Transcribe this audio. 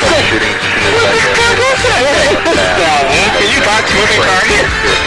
shooting the Can you box moving target?